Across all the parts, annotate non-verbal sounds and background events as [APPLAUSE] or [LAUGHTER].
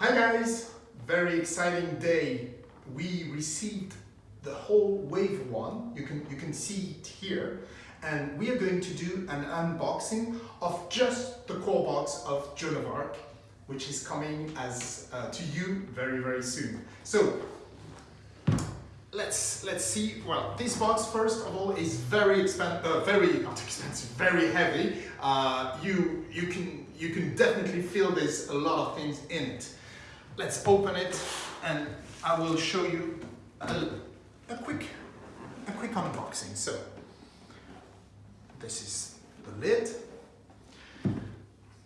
Hi guys, very exciting day. We received the whole wave one. You can, you can see it here. And we are going to do an unboxing of just the core box of Joan of Arc, which is coming as uh, to you very, very soon. So let's let's see. Well, this box first of all is very expensive, uh, very not expensive, very heavy. Uh, you you can you can definitely feel there's a lot of things in it. Let's open it, and I will show you a, a quick a quick unboxing. So this is the lid.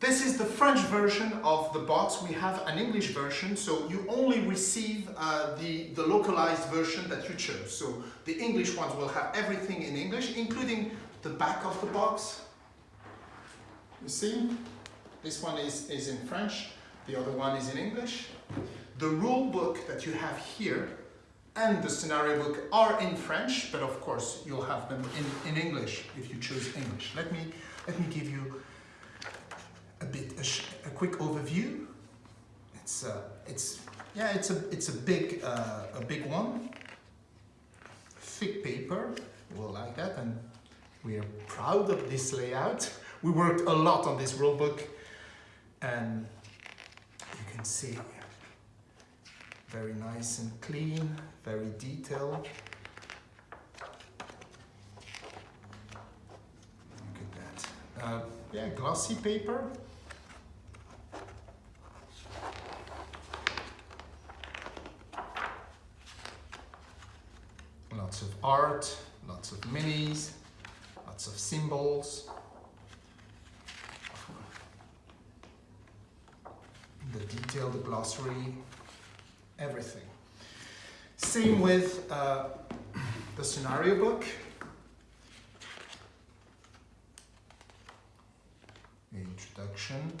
This is the French version of the box. We have an English version, so you only receive uh, the, the localized version that you chose. So the English ones will have everything in English, including the back of the box. You see? This one is, is in French, the other one is in English. The rule book that you have here and the scenario book are in French, but of course you'll have them in, in English if you choose English. Let me, let me give you a bit a, a quick overview. It's uh, it's yeah it's a it's a big uh, a big one. Thick paper, we'll like that, and we are proud of this layout. We worked a lot on this rule book, and can see very nice and clean, very detailed. Look at that. Uh, yeah, glossy paper. Lots of art, lots of minis, lots of symbols. The detail, the glossary, everything. Same with uh, the scenario book. Introduction.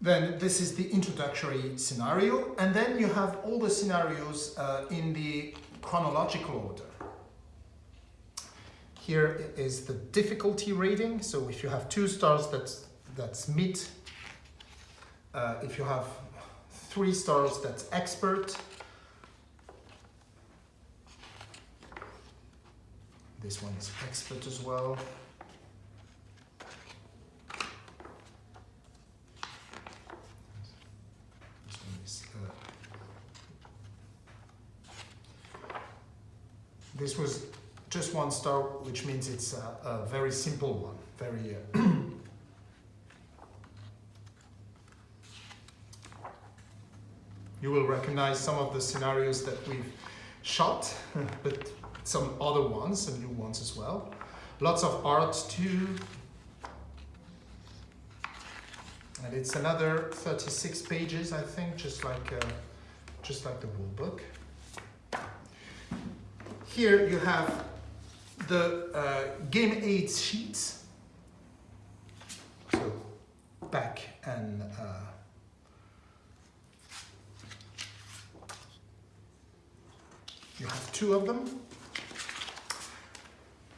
Then this is the introductory scenario, and then you have all the scenarios uh, in the chronological order. Here is the difficulty rating. So if you have two stars, that's, that's mid. Uh, if you have three stars, that's expert. This one is expert as well. This was just one star, which means it's a, a very simple one, very... Uh, [CLEARS THROAT] you will recognize some of the scenarios that we've shot, [LAUGHS] but some other ones, some new ones as well. Lots of art too. And it's another 36 pages, I think, just like, uh, just like the rule book. Here you have the uh, game aid sheets. So back and uh, have two of them.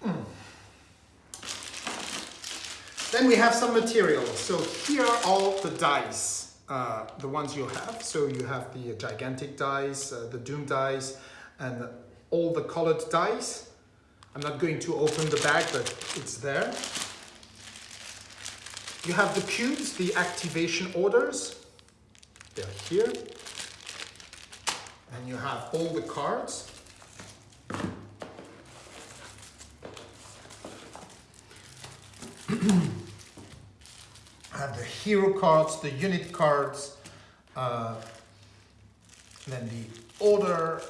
Mm. Then we have some materials. So here are all the dice, uh, the ones you have. So you have the gigantic dice, uh, the doom dice, and all the colored dice. I'm not going to open the bag, but it's there. You have the cubes, the activation orders. They're here. And you have all the cards. [CLEARS THROAT] have the hero cards, the unit cards, uh, then the order,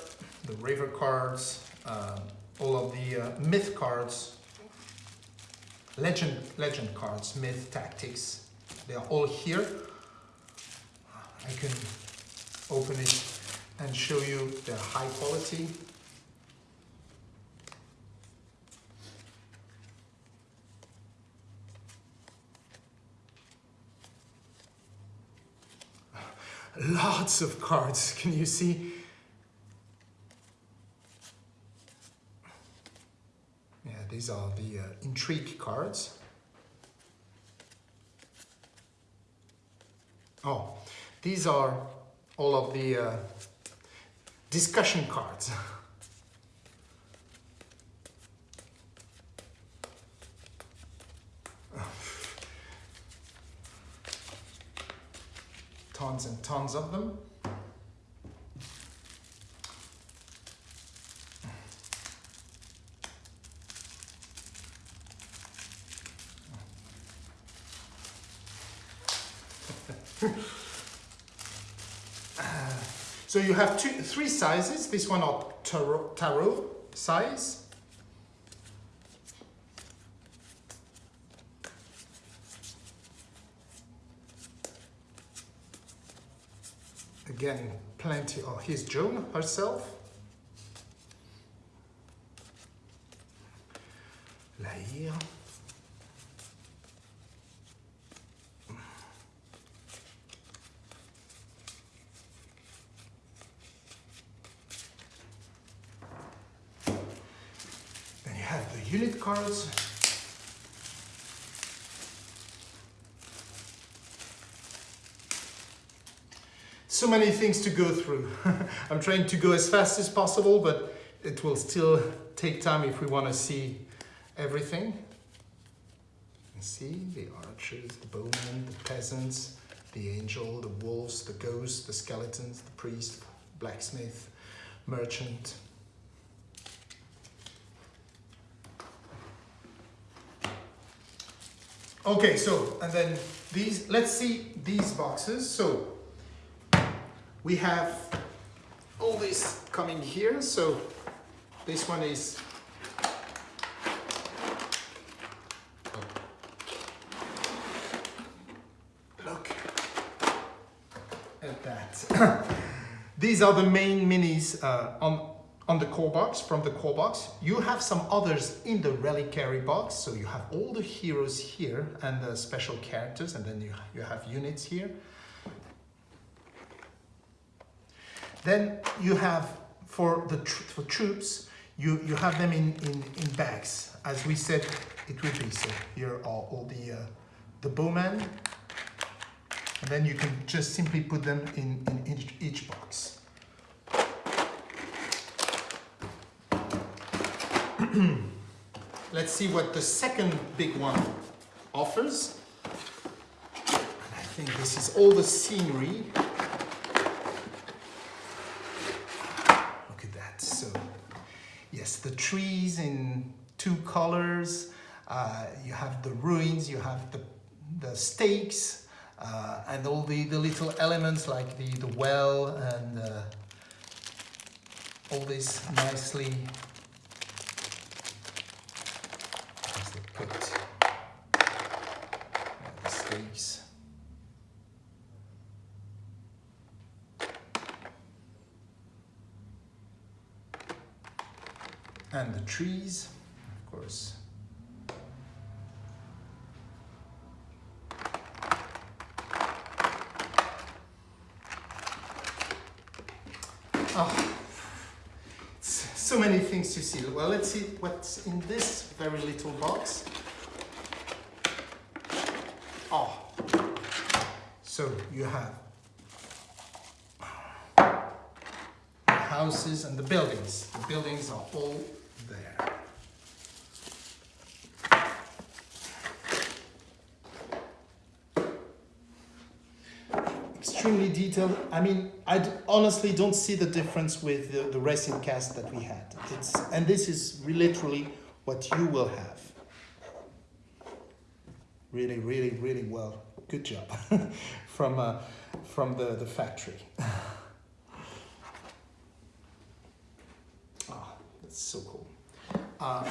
the river cards, uh, all of the uh, myth cards, legend, legend cards, myth, tactics, they are all here. I can open it and show you the high quality. Lots of cards, can you see? Yeah, these are the uh, intrigue cards. Oh, these are all of the uh, discussion cards. [LAUGHS] tons and tons of them. [LAUGHS] so you have two, three sizes. This one are tarot, tarot size. Again, plenty. of his Joan herself. Laïr. Then you have the unit cards. So many things to go through. [LAUGHS] I'm trying to go as fast as possible, but it will still take time if we want to see everything. see the archers, the bowmen, the peasants, the angel, the wolves, the ghosts, the skeletons, the priest, blacksmith, merchant. Okay, so, and then these, let's see these boxes. So, we have all this coming here. So, this one is Look at that. [LAUGHS] These are the main minis uh, on on the core box, from the core box. You have some others in the reliquary box, so you have all the heroes here and the special characters, and then you, you have units here. Then you have, for the tr for troops, you, you have them in, in, in bags, as we said it would be. So here are all the, uh, the bowmen, and then you can just simply put them in, in each, each box. [CLEARS THROAT] Let's see what the second big one offers. I think this is all the scenery. Trees in two colors. Uh, you have the ruins, you have the, the stakes, uh, and all the, the little elements like the, the well and uh, all this nicely put the stakes. And the trees, of course. Oh, so many things to see. Well, let's see what's in this very little box. Oh, so you have houses and the buildings. The buildings are all there. extremely detailed. I mean, I honestly don't see the difference with the, the resin cast that we had. It's, and this is literally what you will have. Really, really, really well. Good job [LAUGHS] from, uh, from the, the factory. [LAUGHS] oh, that's so cool. Uh.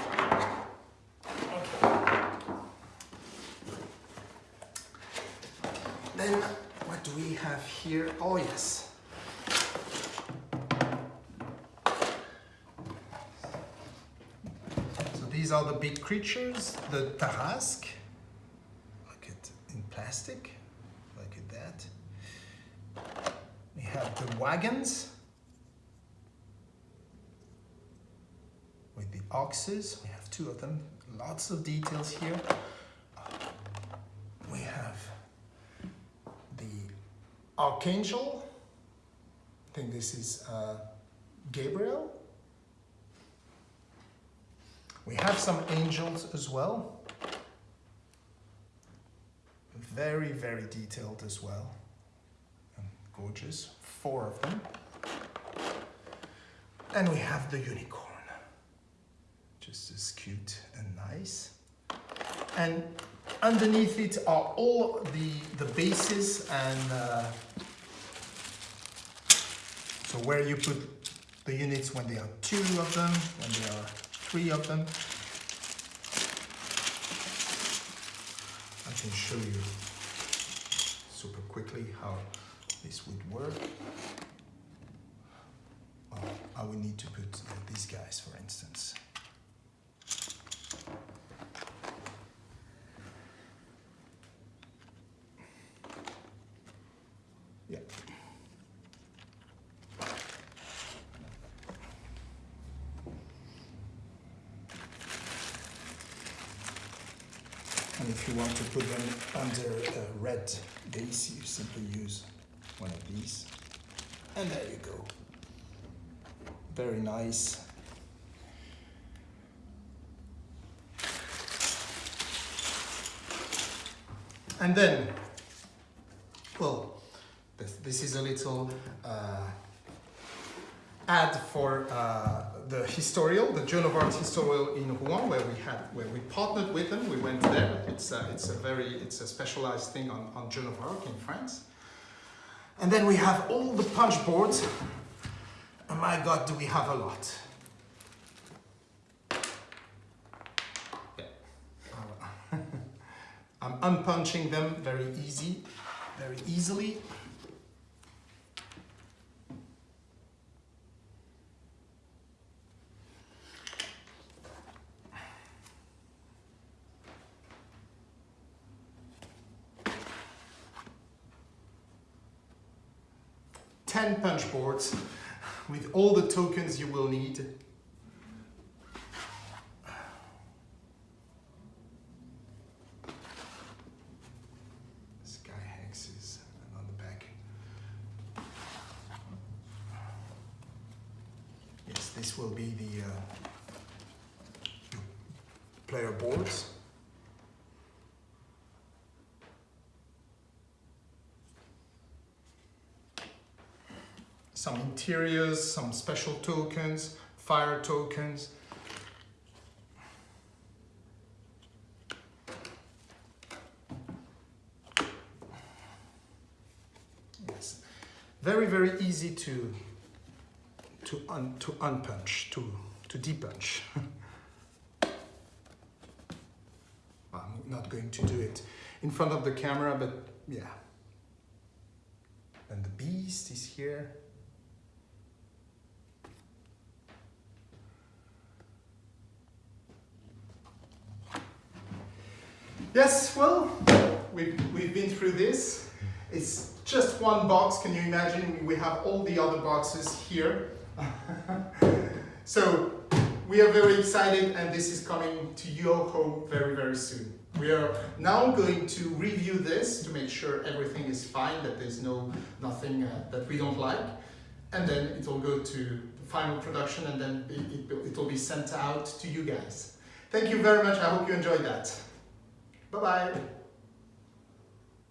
Then what do we have here? Oh, yes. So these are the big creatures, the Tarrasque. Look at in plastic. At that. We have the wagons with the oxes. We have two of them. Lots of details here. We have the Archangel I think this is uh, Gabriel. We have some angels as well. Very, very detailed as well. And gorgeous. Four of them. And we have the unicorn. Just as cute and nice. And underneath it are all the, the bases and uh, so where you put the units when there are two of them, when there are three of them. I can show you super quickly how this would work. Well, I would need to put uh, these guys, for instance. Yeah. And if you want to put them under a red base, you simply use one of these. And there you go. Very nice. And then, well, this, this is a little uh, ad for uh, the historial, the Joan of Arc historial in Rouen, where we had, where we partnered with them. We went there. It's a, it's a very, it's a specialized thing on, on Joan of Arc in France. And then we have all the punch boards. Oh my God, do we have a lot. Yeah. [LAUGHS] I'm unpunching them very easy, very easily. Ten punch boards with all the tokens you will need Sky hexes and on the back. Yes, this will be the uh, player boards. Some interiors, some special tokens, fire tokens. Yes, very, very easy to to un to unpunch, to to depunch. [LAUGHS] I'm not going to do it in front of the camera, but yeah. And the beast is here. Yes, well, we've, we've been through this. It's just one box. Can you imagine? We have all the other boxes here. [LAUGHS] so we are very excited and this is coming to your home very, very soon. We are now going to review this to make sure everything is fine, that there's no nothing uh, that we don't like. And then it will go to the final production and then it, it, it will be sent out to you guys. Thank you very much. I hope you enjoyed that. 拜拜。